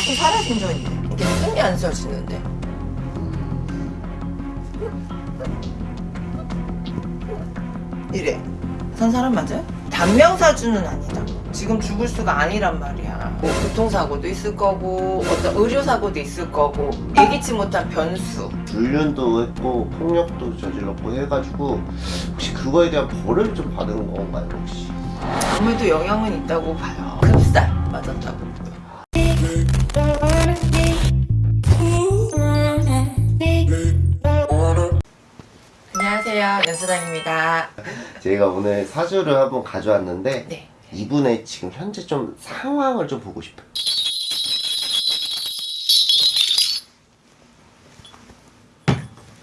자꾸 살아생전이 이게 숨이 안 쉬어지는데. 이래. 산 사람 맞아요? 단명사주는 아니다. 지금 죽을 수가 아니란 말이야. 뭐 교통사고도 있을 거고 어떤 의료사고도 있을 거고 예기치 못한 변수. 불륜도 했고 폭력도 저질렀고 해가지고 혹시 그거에 대한 벌을 좀 받은 건가요 혹시? 아무래도 영향은 있다고 봐요. 급살 맞았다고 안녕하세요 연수당입니다. 제가 오늘 사주를 한번 가져왔는데 네. 이분의 지금 현재 좀 상황을 좀 보고 싶어요.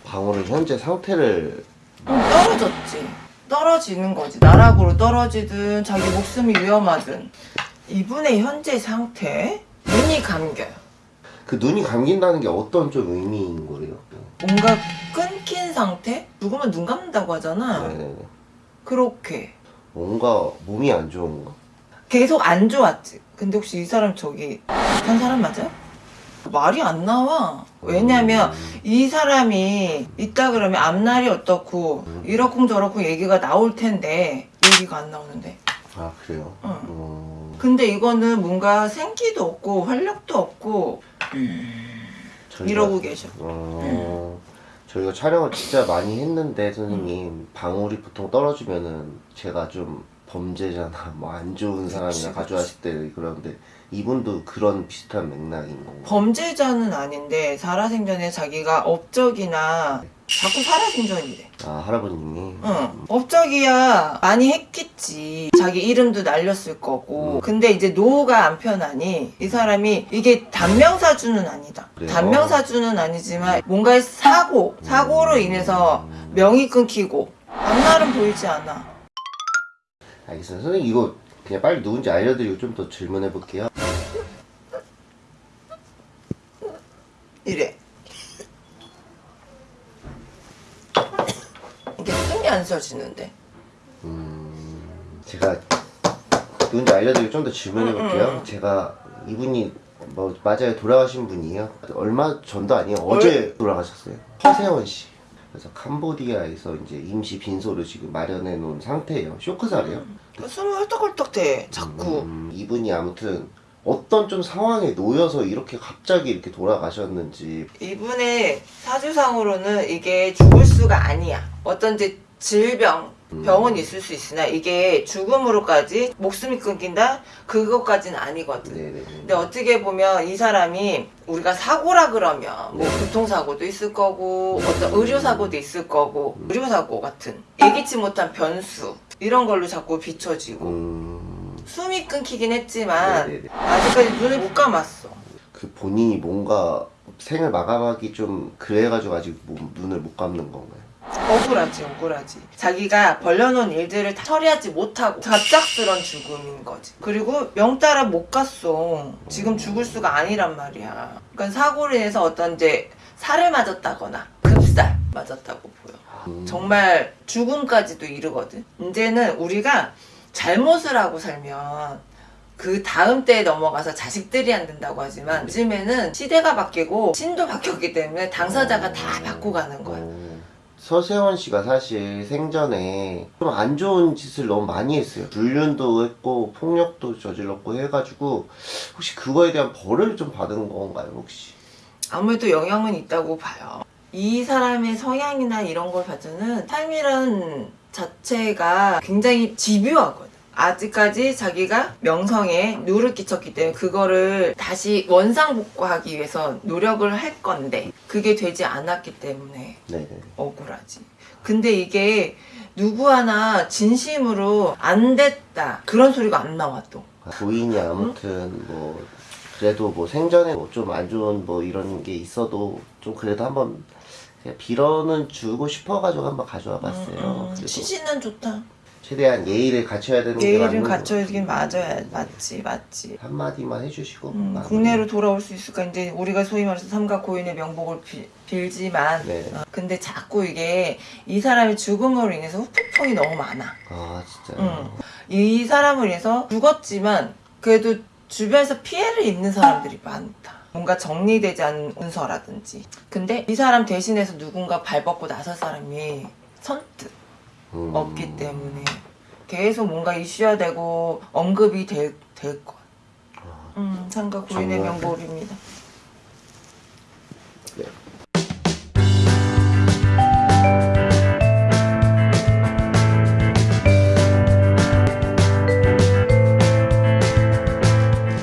방울은 현재 상태를 음, 떨어졌지. 떨어지는 거지. 나락으로 떨어지든 자기 목숨이 위험하든. 이분의 현재 상태? 눈이 감겨요. 그 눈이 감긴다는 게 어떤 좀 의미인 거예요? 뭔가 끊긴 상태? 죽으면 눈 감는다고 하잖아 네네네. 그렇게 뭔가 몸이 안 좋은가? 계속 안 좋았지. 근데 혹시 이 사람 저기 한 사람 맞아요? 말이 안 나와. 왜냐면 음, 이 사람이 있다 그러면 앞날이 어떻고 이렇고 저렇고 얘기가 나올 텐데 얘기가 안 나오는데. 아 그래요? 응. 음, 근데 이거는 뭔가 생기도 없고 활력도 없고 저희가, 이러고 계셔. 어, 저희가 촬영을 진짜 많이 했는데 선생님 방울이 보통 떨어지면은 제가 좀 범죄자나 뭐 안 좋은 사람이나 가져왔을 때 그러는데 이분도 그런 비슷한 맥락인 건가요? 범죄자는 아닌데 살아생전에 자기가 업적이나 자꾸 살아생전이래. 아 할아버님이 응. 업적이야 많이 했겠지. 자기 이름도 날렸을 거고. 음. 근데 이제 노후가 안 편하니 이 사람이 이게 단명사주는 아니다. 그래요? 단명사주는 아니지만 뭔가의 사고, 사고로 인해서 명이 끊기고 앞날은 보이지 않아. 알겠습니다. 선생님 이거 그냥 빨리 누군지 알려드리고 좀 더 질문해 볼게요. 이래. 이게 숨이 안 쉬어지는데. 제가 누군지 알려드리고 좀 더 질문해 음, 볼게요. 제가 이분이 뭐 맞아요. 돌아가신 분이에요. 얼마 전도 아니에요. 어제 돌아가셨어요. 허세원 씨 그래서 캄보디아에서 이제 임시 빈소를 지금 마련해 놓은 상태예요 쇼크살이에요 숨이 헐떡헐떡대. 자꾸. 음, 이분이 아무튼 어떤 좀 상황에 놓여서 이렇게 갑자기 이렇게 돌아가셨는지 이분의 사주상으로는 이게 죽을 수가 아니야. 어떤 이제 질병, 병은 있을 수 있으나 이게 죽음으로까지 목숨이 끊긴다? 그것까지는 아니거든. 네네네 근데 어떻게 보면 이 사람이 우리가 사고라 그러면 뭐 네. 교통사고도 있을 거고 어떤 의료사고도 있을 거고 의료사고 같은 예기치 못한 변수 이런 걸로 자꾸 비춰지고 음, 숨이 끊기긴 했지만 네네네. 아직까지 눈을 못 감았어. 그 본인이 뭔가 생을 마감하기 좀 그래가지고 아직 뭐- 눈을 못 감는 건가요? 억울하지 억울하지. 자기가 벌려놓은 일들을 다 처리하지 못하고 갑작스런 죽음인 거지. 그리고 명 따라 못 갔어. 지금 죽을 수가 아니란 말이야. 그러니까 사고로 인해서 어떤 이제 살을 맞았다거나 급살 맞았다고 보여. 음, 정말 죽음까지도 이르거든. 이제는 우리가 잘못을 하고 살면 그 다음 때에 넘어가서 자식들이 안 된다고 하지만 요즘에는 시대가 바뀌고 신도 바뀌었기 때문에 당사자가 다 바꿔가는 거야. 어, 서세원 씨가 사실 생전에 좀 안 좋은 짓을 너무 많이 했어요. 불륜도 했고 폭력도 저질렀고 해가지고 혹시 그거에 대한 벌을 좀 받은 건가요 혹시? 아무래도 영향은 있다고 봐요. 이 사람의 성향이나 이런 걸 봐서는 삶이란 자체가 굉장히 집요하거든. 아직까지 자기가 명성에 누를 끼쳤기 때문에 그거를 다시 원상복구하기 위해서 노력을 할 건데 그게 되지 않았기 때문에 네네. 억울하지. 근데 이게 누구 하나 진심으로 안 됐다 그런 소리가 안 나와 또. 부인이 아무튼 뭐 그래도 뭐 생전에 뭐 좀 안 좋은 뭐 이런 게 있어도 좀 그래도 한번 빌어는 주고 싶어가지고 한번 가져와 봤어요. 음, 그래도 취지는 좋다. 최대한 예의를 갖춰야 되는 게 예의를 맞는 거 갖춰야긴 같아요. 맞아야 맞지 맞지. 한마디만 해주시고 음, 마무리. 국내로 돌아올 수 있을까 이제 우리가 소위 말해서 삼가 고인의 명복을 빌, 빌지만 네. 어, 근데 자꾸 이게 이 사람의 죽음으로 인해서 후폭풍이 너무 많아. 아 진짜 음. 이 사람을 인해서 죽었지만 그래도 주변에서 피해를 입는 사람들이 많다. 뭔가 정리되지 않은 문서라든지. 근데 이 사람 대신해서 누군가 발벗고 나설 사람이 선뜻 음. 없기 때문에 계속 뭔가 이슈화되고 언급이 될, 될 것. 음, 상가 고인의. 명복입니다.